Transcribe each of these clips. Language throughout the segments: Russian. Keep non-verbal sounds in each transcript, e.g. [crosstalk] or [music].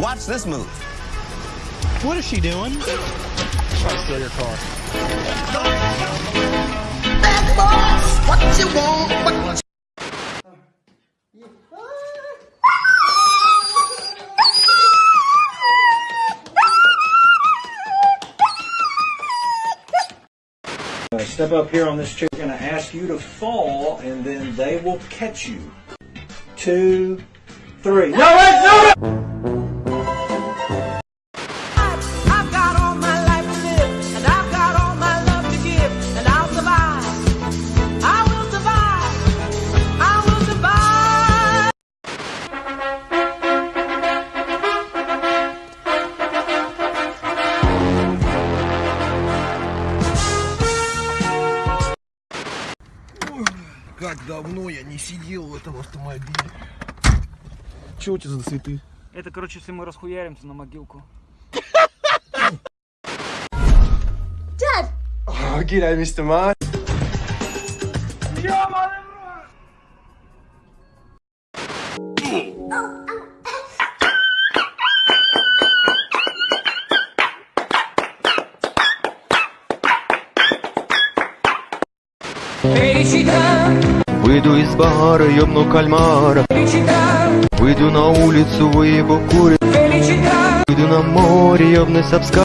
Watch this move. What is she doing? Try to steal your car. Uh, step up here on this chair. We're going to ask you to fall, and then they will catch you. Two, three. No, wait, no! I've Как давно я не сидел в этом автомобиле. Чего у тебя за цветы? Это, короче, если мы расхуяримся на могилку. Oh, g'day, Mr. Mark. Выйду из бара, ёбну кальмара. Выйду на улицу, выебу курит Выйду на море, ёбну сапска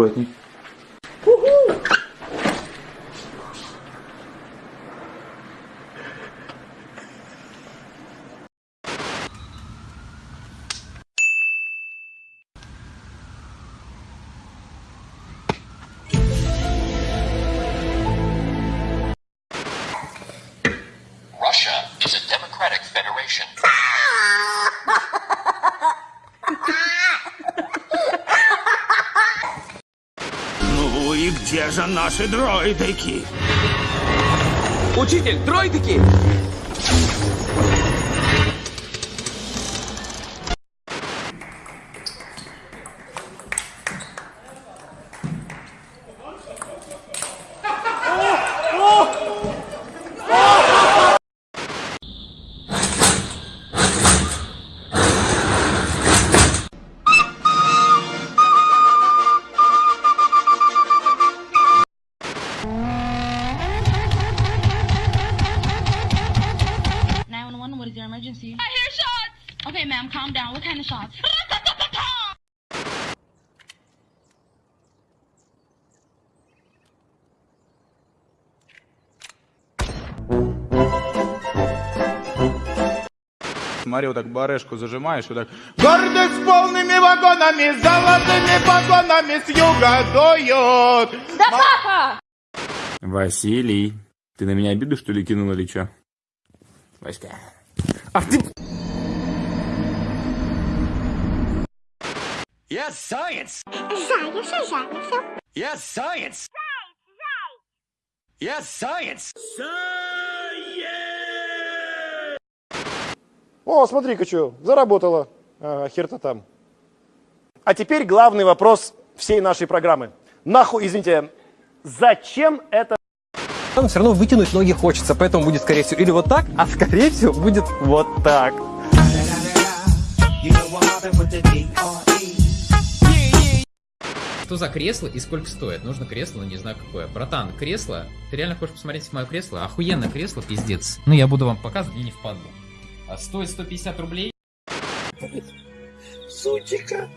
Аккуратней. Где же наши дроидики? Учитель, дроидики! Ma'am, calm down. What kind of shots? Смотри, вот так барешку зажимаешь, вот так. Гордость полными вагонами, золотыми погонами с юга дуют. Да папа! Василий, ты на меня обиду, что ли, кинул или чё? Васька. Ах ты... Yes, science. Yes, science. Yes, science. О, смотри-ка, что, заработала. Ага, хер-то там. А теперь главный вопрос всей нашей программы. Нахуй, извините, зачем это? Но все равно вытянуть ноги хочется, поэтому будет, скорее всего, или вот так, а скорее всего будет вот так. Что за кресло и сколько стоит? Нужно кресло, но не знаю какое. Братан, кресло? Ты реально хочешь посмотреть мое кресло? Охуенное кресло, пиздец. Ну, я буду вам показывать, мне не впадло. А стоит 150 рублей? Сучика!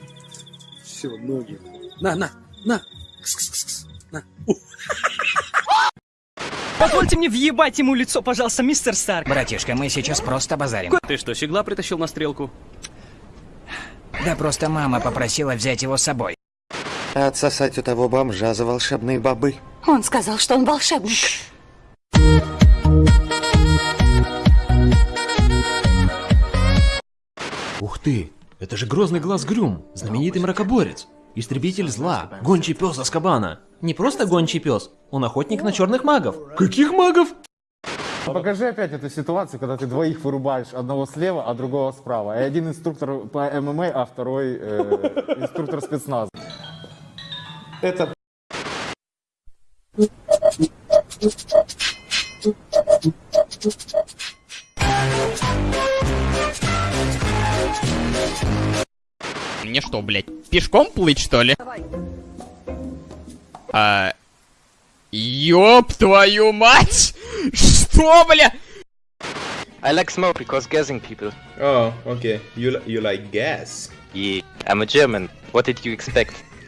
Все, ноги. На, на, на! Кс-кс-кс-кс. На. [laughs] Позвольте мне въебать ему лицо, пожалуйста, мистер Старк. Братишка, мы сейчас просто базарим. Ты что, щегла притащил на стрелку? Да просто мама попросила взять его с собой. Отсосать у того бомжа за волшебные бобы. Он сказал, что он волшебник. Ух ты, это же грозный глаз Грюм, знаменитый мракоборец. Истребитель зла. Гончий пес Аскабана. Не просто гончий пес, он охотник на черных магов. Каких магов? Покажи опять эту ситуацию, когда ты двоих вырубаешь, одного слева, а другого справа. И один инструктор по ММА, а второй э, инструктор спецназа. Это... Мне что, блядь, пешком плыть, что ли? А... Ёб твою мать! Что, бля? I like smoke because gassing people. Oh, okay. You, you like gas? Yeah, I'm a German. What did you expect?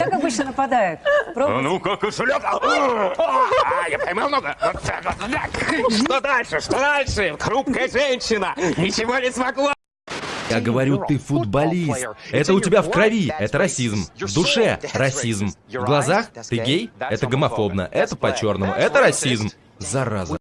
Как обычно нападают? Пробуйте. Ну, как кошелек. А, я поймал много. Что дальше? Что дальше? Хрупкая женщина. Ничего не смогла. Я говорю, ты футболист. Это у тебя в крови. Это расизм. В душе расизм. В глазах ты гей. Это гомофобно. Это по-черному. Это расизм. Зараза.